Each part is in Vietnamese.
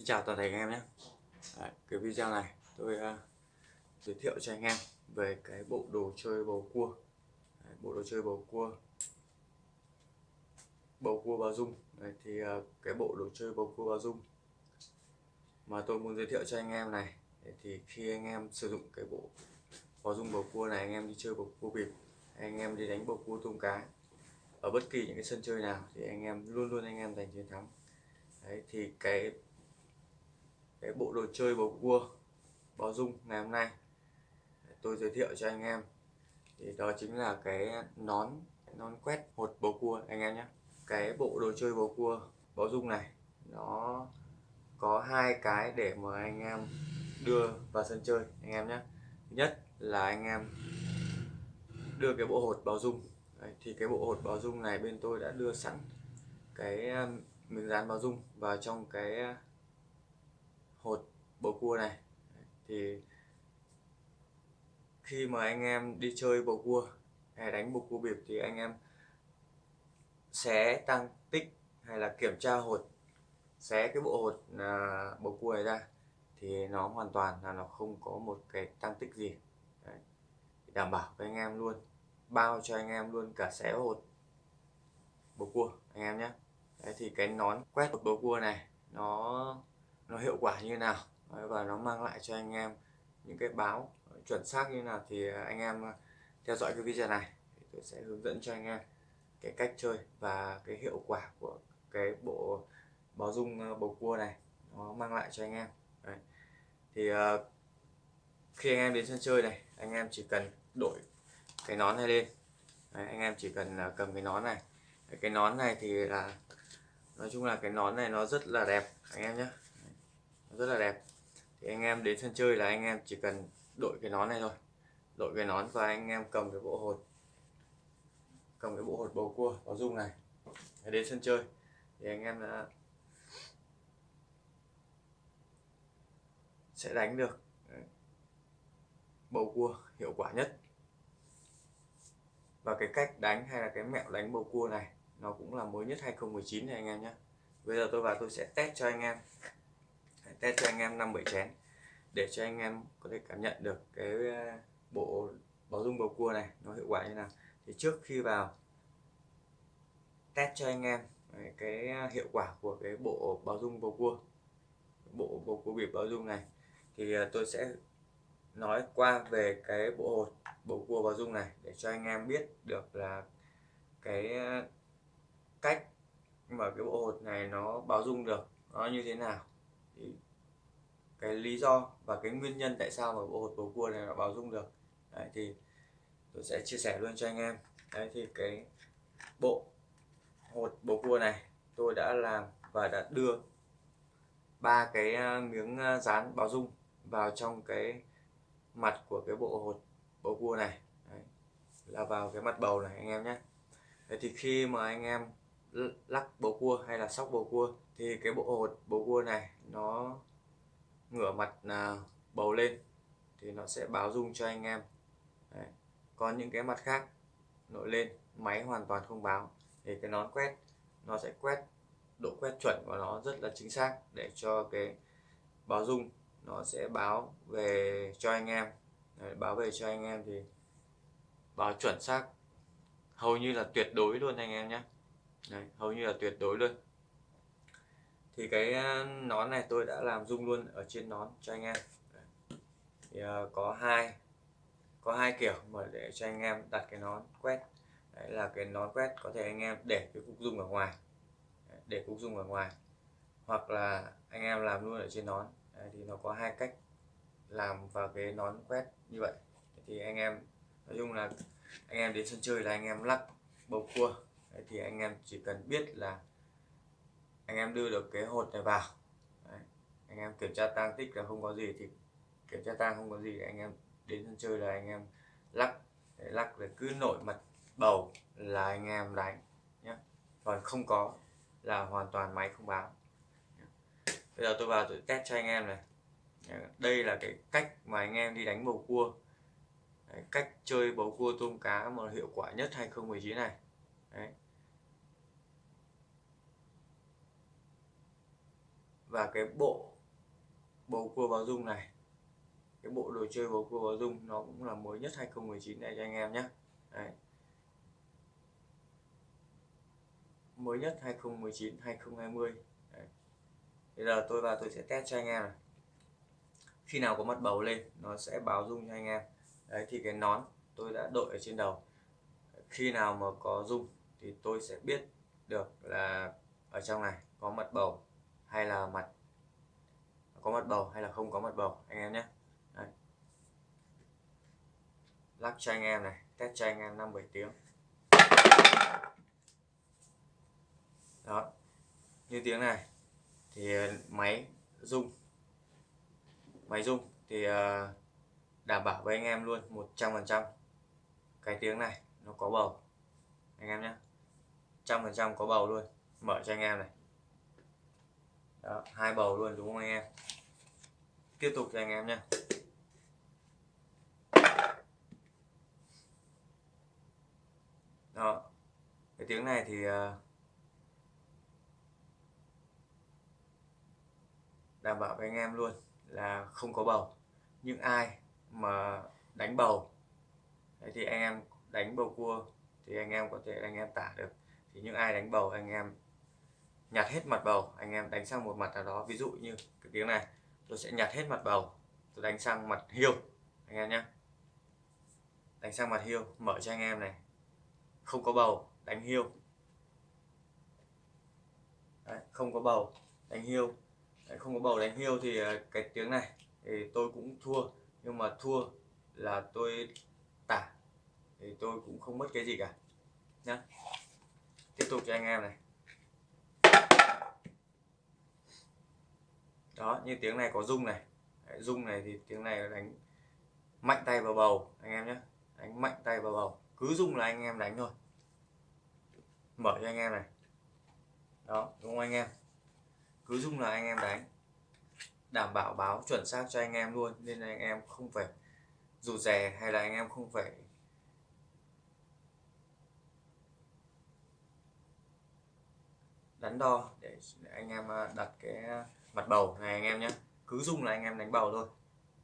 Xin chào toàn thể anh em nhé. Đấy, Cái video này tôi uh, giới thiệu cho anh em về cái bộ đồ chơi bầu cua. Đấy, Bộ đồ chơi bầu cua. Bầu cua bao dung. Đấy, Thì uh, cái bộ đồ chơi bầu cua bao dung Mà tôi muốn giới thiệu cho anh em này Thì khi anh em sử dụng cái bộ bao dung bầu cua này Anh em đi chơi bầu cua bịp Anh em đi đánh bầu cua tôm cá Ở bất kỳ những cái sân chơi nào Thì anh em luôn luôn anh em giành chiến thắng. Đấy, thì cái cái bộ đồ chơi bầu cua báo dung ngày hôm nay. Tôi giới thiệu cho anh em. Thì đó chính là cái nón nón quét hột bầu cua anh em nhé. Cái bộ đồ chơi bầu cua báo dung này nó có hai cái để mà anh em đưa vào sân chơi anh em nhé. Thứ nhất là anh em đưa cái bộ hột báo dung Đấy, thì cái bộ hột báo dung này bên tôi đã đưa sẵn cái um, miếng dán báo dung vào trong cái hột bầu cua này. Thì khi mà anh em đi chơi bầu cua hay đánh bầu cua bịp thì anh em xé tăng tích hay là kiểm tra hột xé cái bộ hột à, bầu cua này ra thì nó hoàn toàn là nó không có một cái tăng tích gì. Đấy. đảm bảo với anh em luôn bao cho anh em luôn cả xé hột bầu cua anh em nhé. Đấy thì cái nón quét hột bầu cua này nó nó hiệu quả như nào. Và nó mang lại cho anh em những cái báo chuẩn xác như nào thì anh em theo dõi cái video này. Thì tôi sẽ hướng dẫn cho anh em cái cách chơi và cái hiệu quả của cái bộ báo dung ờ, bầu cua này. Nó mang lại cho anh em. Đấy. thì uh, khi anh em đến sân chơi này anh em chỉ cần đổi cái nón này lên. Đấy, anh em chỉ cần uh, cầm cái nón này. Cái nón này thì là nói chung là cái nón này nó rất là đẹp anh em nhé rất là đẹp. Thì anh em đến sân chơi là anh em chỉ cần đội cái nón này thôi. Đội cái nón và anh em cầm cái bộ hột. Cầm cái bộ hột bầu cua có dung này. Đến sân chơi. Thì anh em đã sẽ đánh được bầu cua hiệu quả nhất. Và cái cách đánh hay là cái mẹo đánh bầu cua này, nó cũng là mới nhất 2019 này anh em nhé bây giờ tôi vào tôi sẽ test cho anh em test cho anh em năm bảy chén, để cho anh em có thể cảm nhận được cái ờ, bộ báo dung bầu cua này nó hiệu quả như nào. Thì trước khi vào test cho anh em cái ờ, hiệu quả của cái bộ báo dung bầu cua, bộ bầu cua bịp báo dung này, thì ờ, tôi sẽ nói qua về cái bộ hột bầu cua báo dung này, để cho anh em biết được là cái cách mà cái bộ hột này nó báo dung được nó như thế nào. Thì cái lý do và cái nguyên nhân tại sao mà bộ hột bầu cua này nó báo dung được. Đấy, thì tôi sẽ chia sẻ luôn cho anh em. Đấy thì cái bộ hột bầu cua này tôi đã làm và đã đưa ba cái à, miếng à, dán báo dung vào trong cái mặt của cái bộ hột bầu cua này. Đấy, là vào cái mặt bầu này anh em nhé. Đấy thì khi mà anh em lắc bầu cua hay là sóc bầu cua thì cái bộ hột bầu cua này nó ngửa mặt à, bầu lên thì nó sẽ báo rung cho anh em. Đấy. còn những cái mặt khác nổi lên máy hoàn toàn không báo. Thì cái nón quét nó sẽ quét độ quét chuẩn của nó rất là chính xác để cho cái báo rung nó sẽ báo về cho anh em. Đấy, báo về cho anh em thì báo chuẩn xác. Hầu như là tuyệt đối luôn anh em nhé. Đấy, hầu như là tuyệt đối luôn thì cái ờ, nón này tôi đã làm rung luôn ở trên nón cho anh em. Thì uh, có hai có hai kiểu mà để cho anh em đặt cái nón quét. Đấy là cái nón quét có thể anh em để cái cục dung ở ngoài. Để cục dung ở ngoài. Hoặc là anh em làm luôn ở trên nón. Đấy, thì nó có hai cách làm vào cái nón quét như vậy. Thì anh em nói chung là anh em đến sân chơi là anh em lắc bầu cua. Đấy, thì anh em chỉ cần biết là anh em đưa được cái hột này vào Đấy. anh em kiểm tra tang tích là không có gì thì kiểm tra tang không có gì anh em đến sân chơi là anh em lắc để lắc để cứ nổi mặt bầu là anh em đánh nhé còn không có là hoàn toàn máy không báo bây giờ tôi vào tôi test cho anh em này đây là cái cách mà anh em đi đánh bầu cua Đấy, cách chơi bầu cua tôm cá mà hiệu quả nhất 2019 này Đấy. Và cái bộ bầu cua báo dung này, cái bộ đồ chơi bầu cua báo dung nó cũng là mới nhất 2019 này cho anh em nhé. Đấy. mới nhất 2019 2020 Đấy. bây giờ tôi vào tôi sẽ test cho anh em này. Khi nào có mặt bầu lên, nó sẽ báo dung cho anh em. Đấy, thì cái nón tôi đã đội ở trên đầu. Khi nào mà có dung thì tôi sẽ biết được là ở trong này có mật bầu hay là mặt có mặt bầu hay là không có mặt bầu, anh em nhé. Đấy. lắc cho anh em này, test cho anh em năm bảy tiếng. Đó. Như tiếng này, thì ờ, máy rung. Máy rung thì ờ, đảm bảo với anh em luôn 100% cái tiếng này, nó có bầu. Anh em nhé. Trăm phần trăm có bầu luôn. Mở cho anh em này. Đó, hai bầu luôn đúng không anh em? Tiếp tục cho anh em nhé đó cái tiếng này thì ờ, đảm bảo với anh em luôn là không có bầu. Nhưng ai mà đánh bầu Đấy thì anh em đánh bầu cua thì anh em có thể anh em tả được. Thì những ai đánh bầu anh em nhặt hết mặt bầu. Anh em đánh sang một mặt nào đó ví dụ như cái tiếng này. Tôi sẽ nhặt hết mặt bầu. Tôi đánh sang mặt hiêu anh em nhé. Đánh sang mặt hiêu mở cho anh em này. Không có bầu đánh hiêu Đấy, không có bầu đánh hiêu Đấy, không có bầu đánh hiêu thì ờ, cái tiếng này thì tôi cũng thua. Nhưng mà thua là tôi tả. Thì tôi cũng không mất cái gì cả. Nhá. Tiếp tục cho anh em này. Đó như tiếng này có rung này. Đấy, rung này thì tiếng này đánh mạnh tay vào bầu anh em nhé. Đánh mạnh tay vào bầu. Cứ rung là anh em đánh thôi. Mở cho anh em này. Đó đúng không anh em? Cứ rung là anh em đánh. Đảm bảo báo chuẩn xác cho anh em luôn nên là anh em không phải rụt rè hay là anh em không phải đắn đo để, anh em à, đặt cái mặt bầu này anh em nhé cứ dùng là anh em đánh bầu thôi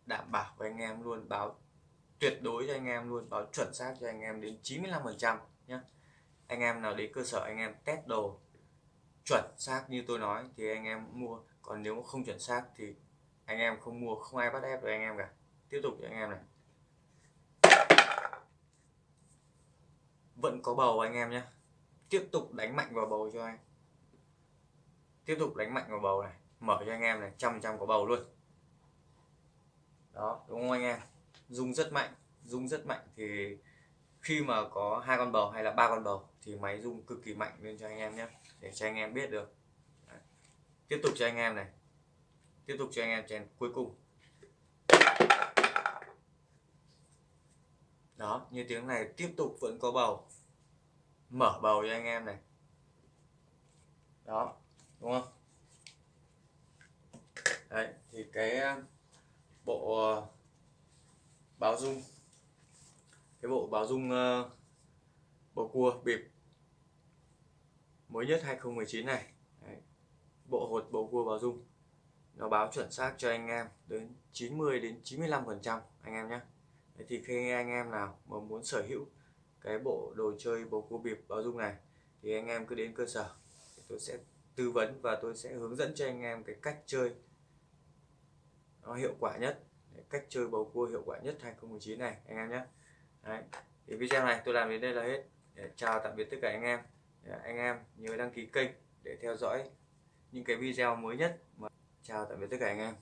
đảm bảo với anh em luôn báo tuyệt đối cho anh em luôn báo chuẩn xác cho anh em đến 95 phần trăm nhé anh em nào đến cơ sở anh em test đồ chuẩn xác như tôi nói thì anh em mua còn nếu không chuẩn xác thì anh em không mua không ai bắt ép được anh em cả tiếp tục cho anh em này vẫn có bầu anh em nhé tiếp tục đánh mạnh vào bầu cho anh tiếp tục đánh mạnh vào bầu này mở cho anh em này, trăm trăm có bầu luôn. Đó, đúng không anh em? Rung rất mạnh rung rất mạnh thì khi mà có hai con bầu hay là ba con bầu thì máy rung cực kỳ mạnh lên cho anh em nhé, để cho anh em biết được. Đấy. tiếp tục cho anh em này. Tiếp tục cho anh em chèn cuối cùng. Đó, như tiếng này, tiếp tục vẫn có bầu. Mở bầu cho anh em này. Đó, đúng không? Đấy thì cái ờ, bộ ờ, báo dung cái bộ báo dung ờ, uh, bầu cua bịp mới nhất 2019 này đấy. bộ hột bầu cua báo dung nó báo chuẩn xác cho anh em đến 90 đến 95 phần trăm anh em nhé thì khi anh em nào mà muốn sở hữu cái bộ đồ chơi bầu cua bịp báo dung này thì anh em cứ đến cơ sở tôi sẽ tư vấn và tôi sẽ hướng dẫn cho anh em cái cách chơi nó hiệu quả nhất. Cách chơi bầu cua hiệu quả nhất 2019 này, anh em nhé. Đấy. thì video này tôi làm đến đây là hết. Chào tạm biệt tất cả anh em. Anh em nhớ đăng ký kênh để theo dõi những cái video mới nhất. Mà chào tạm biệt tất cả anh em.